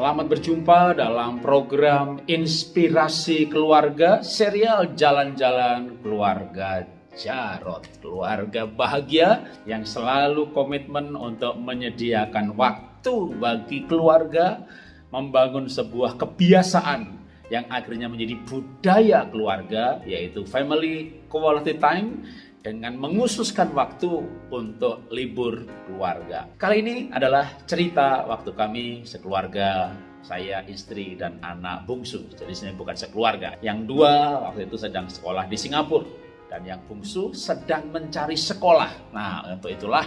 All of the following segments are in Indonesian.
Selamat berjumpa dalam program Inspirasi Keluarga serial Jalan-Jalan Keluarga Jarot. Keluarga bahagia yang selalu komitmen untuk menyediakan waktu bagi keluarga membangun sebuah kebiasaan yang akhirnya menjadi budaya keluarga yaitu family quality time dengan mengususkan waktu untuk libur keluarga. Kali ini adalah cerita waktu kami sekeluarga, saya, istri, dan anak bungsu. Jadi saya bukan sekeluarga. Yang dua waktu itu sedang sekolah di Singapura. Dan yang bungsu sedang mencari sekolah. Nah, untuk itulah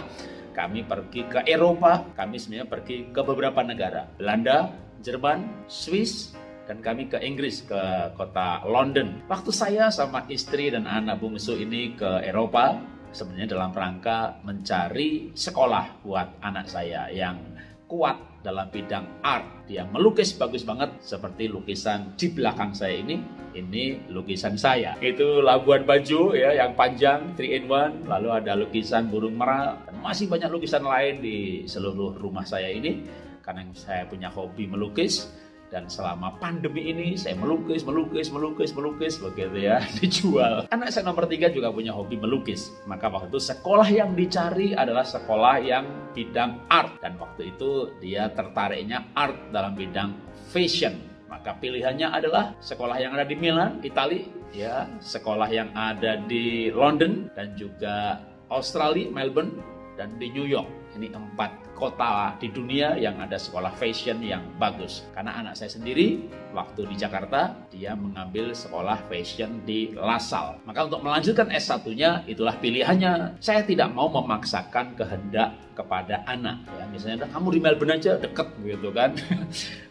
kami pergi ke Eropa. Kami sebenarnya pergi ke beberapa negara. Belanda, Jerman, Swiss, dan kami ke Inggris ke kota London. Waktu saya sama istri dan anak bungsu ini ke Eropa sebenarnya dalam rangka mencari sekolah buat anak saya yang kuat dalam bidang art. Dia melukis bagus banget seperti lukisan di belakang saya ini. Ini lukisan saya. Itu Labuan Bajo ya yang panjang 3 in 1, lalu ada lukisan burung merah dan masih banyak lukisan lain di seluruh rumah saya ini karena saya punya hobi melukis dan selama pandemi ini saya melukis, melukis, melukis, melukis begitu ya dijual. Anak saya nomor tiga juga punya hobi melukis. Maka waktu itu sekolah yang dicari adalah sekolah yang bidang art dan waktu itu dia tertariknya art dalam bidang fashion. Maka pilihannya adalah sekolah yang ada di Milan, Italia, ya, sekolah yang ada di London dan juga Australia, Melbourne dan di New York. Ini empat kota di dunia yang ada sekolah fashion yang bagus. Karena anak saya sendiri waktu di Jakarta dia mengambil sekolah fashion di Lasal. Maka untuk melanjutkan S1-nya itulah pilihannya. Saya tidak mau memaksakan kehendak kepada anak ya. Misalnya kamu di Melbourne aja deket gitu kan.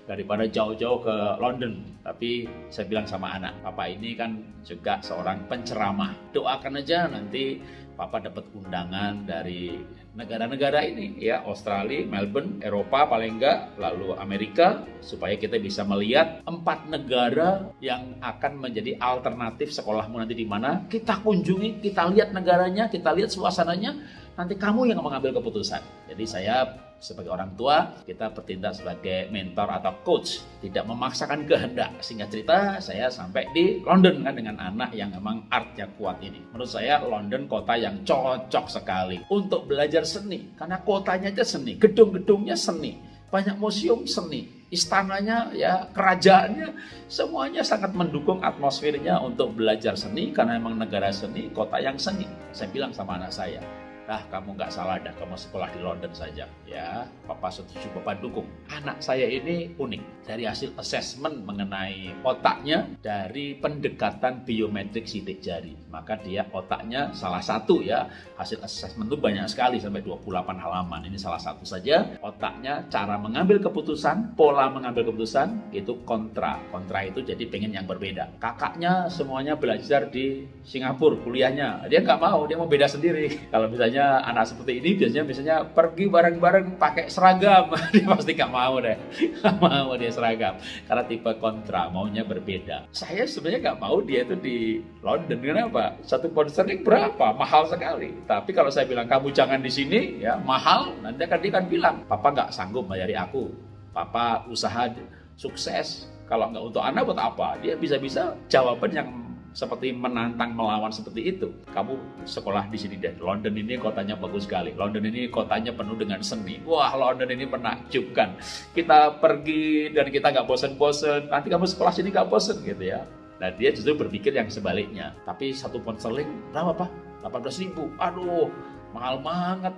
daripada jauh-jauh ke London. Tapi saya bilang sama anak, Papa ini kan juga seorang penceramah. Doakan aja nanti Papa dapat undangan dari negara-negara ini ya Australia, Melbourne, Eropa paling enggak, lalu Amerika supaya kita bisa melihat empat negara yang akan menjadi alternatif sekolahmu nanti di mana. Kita kunjungi, kita lihat negaranya, kita lihat suasananya, nanti kamu yang mengambil keputusan. Jadi saya sebagai orang tua kita bertindak sebagai mentor atau coach. Tidak memaksakan kehendak. Sehingga cerita saya sampai di London kan dengan anak yang memang art yang kuat ini. Menurut saya London kota yang cocok sekali untuk belajar seni. Karena kotanya aja seni gedung-gedungnya seni banyak museum seni istananya ya kerajaannya semuanya sangat mendukung atmosfernya untuk belajar seni. Karena memang negara seni kota yang seni. Saya bilang sama anak saya ah kamu nggak salah dah kamu sekolah di London saja. Ya papa setuju papa dukung. Anak saya ini unik. Dari hasil assessment mengenai otaknya dari pendekatan biometrik sidik jari. Maka dia otaknya salah satu ya. Hasil assessment itu banyak sekali sampai 28 halaman. Ini salah satu saja. Otaknya cara mengambil keputusan pola mengambil keputusan itu kontra. Kontra itu jadi pengen yang berbeda. Kakaknya semuanya belajar di Singapura kuliahnya. Dia nggak mau dia mau beda sendiri. Kalau misalnya anak seperti ini biasanya biasanya pergi bareng-bareng pakai seragam. Dia pasti gak mau deh. Gak mau dia seragam. Karena tipe kontra maunya berbeda. Saya sebenarnya gak mau dia itu di London. Kenapa? Satu konserning berapa? Mahal sekali. Tapi kalau saya bilang kamu jangan di sini ya mahal. Nanti akan dia kan bilang papa nggak sanggup bayari aku. Papa usaha sukses. Kalau nggak untuk anak buat apa? Dia bisa-bisa jawaban yang seperti menantang melawan seperti itu. Kamu sekolah di sini deh. London ini kotanya bagus sekali. London ini kotanya penuh dengan seni. Wah, London ini menakjubkan. Kita pergi dan kita nggak bosen-bosen. Nanti kamu sekolah sini nggak bosen gitu ya. Nah dia justru berpikir yang sebaliknya. Tapi satu pound sterling berapa pak? 18 ribu. Aduh, mahal banget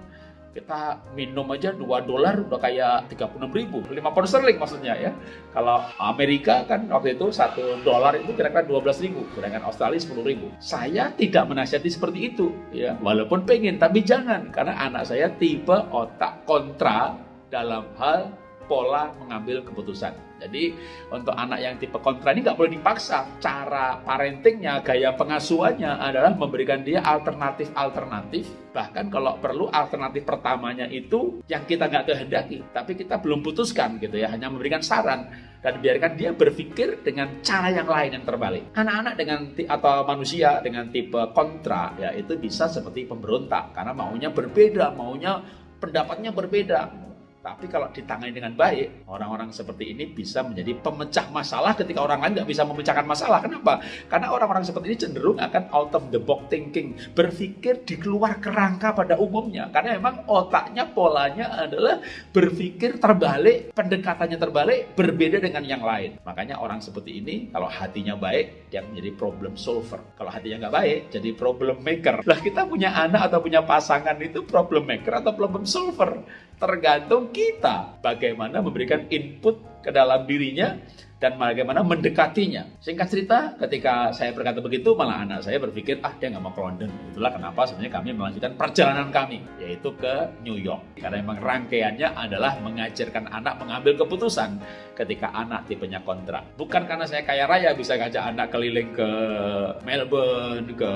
kita minum aja 2 dolar udah kayak 36 ribu. 5 pound sterling maksudnya ya. Kalau Amerika kan waktu itu 1 dolar itu kira-kira 12 ribu. Sedangkan Australia 10 ribu. Saya tidak menasihati seperti itu ya. Walaupun pengen tapi jangan. Karena anak saya tipe otak kontra dalam hal pola mengambil keputusan jadi untuk anak yang tipe kontra ini nggak boleh dipaksa. Cara parentingnya, gaya pengasuhannya adalah memberikan dia alternatif-alternatif. Bahkan kalau perlu alternatif pertamanya itu yang kita nggak kehendaki, tapi kita belum putuskan gitu ya, hanya memberikan saran dan biarkan dia berpikir dengan cara yang lain yang terbalik. Anak-anak dengan atau manusia dengan tipe kontra ya itu bisa seperti pemberontak karena maunya berbeda, maunya pendapatnya berbeda Tapi kalau ditangani dengan baik, orang-orang seperti ini bisa menjadi pemecah masalah ketika orang lain nggak bisa memecahkan masalah. Kenapa? Karena orang-orang seperti ini cenderung akan out of the box thinking, berpikir di keluar kerangka pada umumnya. Karena memang otaknya, polanya adalah berpikir terbalik, pendekatannya terbalik, berbeda dengan yang lain. Makanya orang seperti ini, kalau hatinya baik, dia menjadi problem solver. Kalau hatinya nggak baik, jadi problem maker. Lah kita punya anak atau punya pasangan itu problem maker atau problem solver tergantung kita bagaimana memberikan input ke dalam dirinya dan bagaimana mendekatinya. Singkat cerita, ketika saya berkata begitu, malah anak saya berpikir, ah dia nggak mau ke London. Itulah kenapa sebenarnya kami melanjutkan perjalanan kami, yaitu ke New York. Karena memang rangkaiannya adalah mengajarkan anak mengambil keputusan ketika anak tipenya kontrak. Bukan karena saya kaya raya bisa ngajak anak keliling ke Melbourne, ke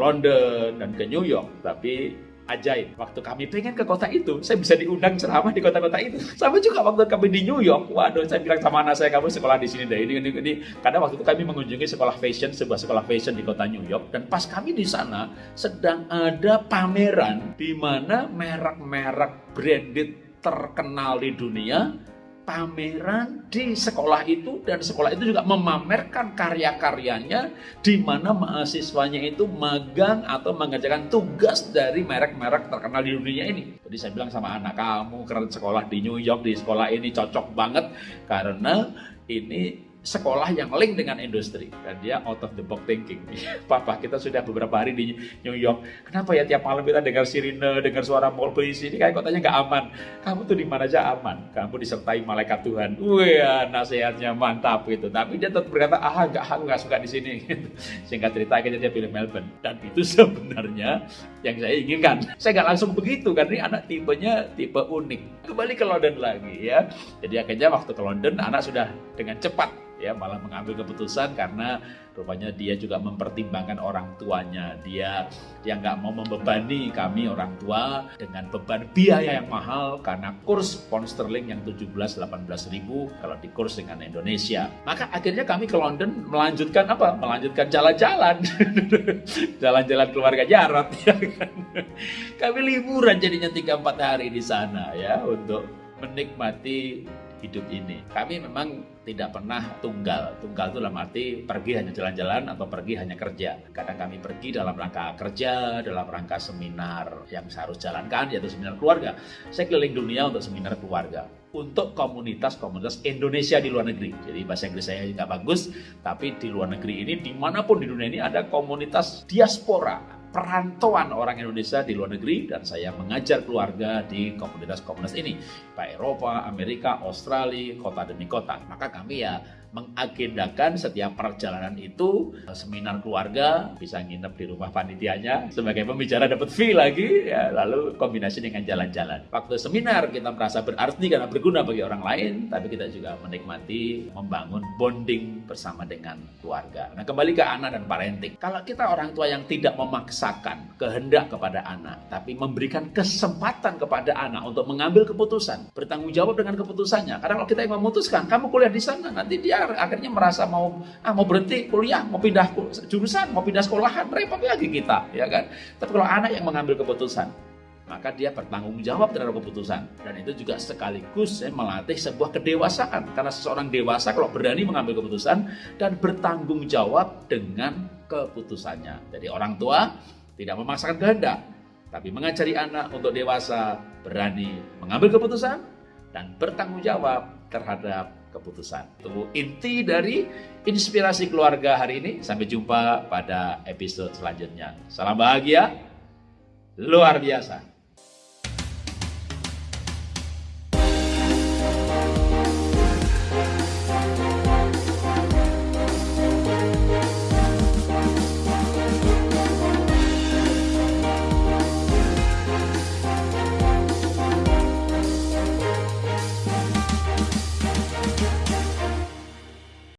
London, dan ke New York. Tapi ajaib. Waktu kami pengen ke kota itu, saya bisa diundang ceramah di kota-kota itu. Sama juga waktu kami di New York, waduh saya bilang sama anak saya, kamu sekolah di sini deh. Ini, ini, ini. Karena waktu itu kami mengunjungi sekolah fashion, sebuah sekolah fashion di kota New York. Dan pas kami di sana, sedang ada pameran di mana merek-merek branded terkenal di dunia pameran di sekolah itu dan sekolah itu juga memamerkan karya-karyanya di mana mahasiswanya itu magang atau mengerjakan tugas dari merek-merek terkenal di dunia ini. Jadi saya bilang sama anak kamu karena sekolah di New York di sekolah ini cocok banget karena ini sekolah yang link dengan industri dan dia out of the box thinking. Papa, kita sudah beberapa hari di New York. Kenapa ya tiap malam kita dengar sirine, dengar suara mall polisi ini kayak kotanya nggak aman. Kamu tuh di mana aja aman. Kamu disertai malaikat Tuhan. Wah, nasihatnya mantap gitu. Tapi dia tetap berkata, ah nggak, aku nggak suka di sini. Singkat cerita akhirnya dia pilih Melbourne. Dan itu sebenarnya yang saya inginkan. Saya nggak langsung begitu karena ini anak tipenya tipe unik. Kembali ke London lagi ya. Jadi akhirnya waktu ke London anak sudah dengan cepat ya malah mengambil keputusan karena rupanya dia juga mempertimbangkan orang tuanya. Dia dia nggak mau membebani kami orang tua dengan beban biaya yang mahal karena kurs pound sterling yang 17-18 ribu kalau di kurs dengan Indonesia. Maka akhirnya kami ke London melanjutkan apa? Melanjutkan jalan-jalan. Jalan-jalan keluarga Jarot ya kan? Kami liburan jadinya 3-4 hari di sana ya untuk menikmati hidup ini. Kami memang tidak pernah tunggal. Tunggal itu dalam arti pergi hanya jalan-jalan atau pergi hanya kerja. Kadang kami pergi dalam rangka kerja, dalam rangka seminar yang saya harus jalankan, yaitu seminar keluarga. Saya keliling dunia untuk seminar keluarga untuk komunitas-komunitas Indonesia di luar negeri. Jadi bahasa Inggris saya nggak bagus, tapi di luar negeri ini, di mana pun di dunia ini ada komunitas diaspora perantauan orang Indonesia di luar negeri dan saya mengajar keluarga di komunitas-komunitas ini Pak Eropa, Amerika, Australia, kota demi kota. Maka kami ya mengagendakan setiap perjalanan itu seminar keluarga bisa nginep di rumah panitianya sebagai pembicara dapat fee lagi ya lalu kombinasi dengan jalan-jalan. Waktu seminar kita merasa berarti karena berguna bagi orang lain tapi kita juga menikmati membangun bonding bersama dengan keluarga. Nah kembali ke anak dan parenting. Kalau kita orang tua yang tidak memaksakan kehendak kepada anak tapi memberikan kesempatan kepada anak untuk mengambil keputusan bertanggung jawab dengan keputusannya. Karena kalau kita yang memutuskan kamu kuliah di sana nanti dia akhirnya merasa mau ah mau berhenti kuliah, mau pindah jurusan, mau pindah sekolahan, repot lagi kita, ya kan? Tapi kalau anak yang mengambil keputusan, maka dia bertanggung jawab terhadap keputusan dan itu juga sekaligus ya, melatih sebuah kedewasaan karena seseorang dewasa kalau berani mengambil keputusan dan bertanggung jawab dengan keputusannya. Jadi orang tua tidak memaksakan kehendak, tapi mengajari anak untuk dewasa berani mengambil keputusan dan bertanggung jawab terhadap keputusan. Itu inti dari inspirasi keluarga hari ini. Sampai jumpa pada episode selanjutnya. Salam bahagia, luar biasa.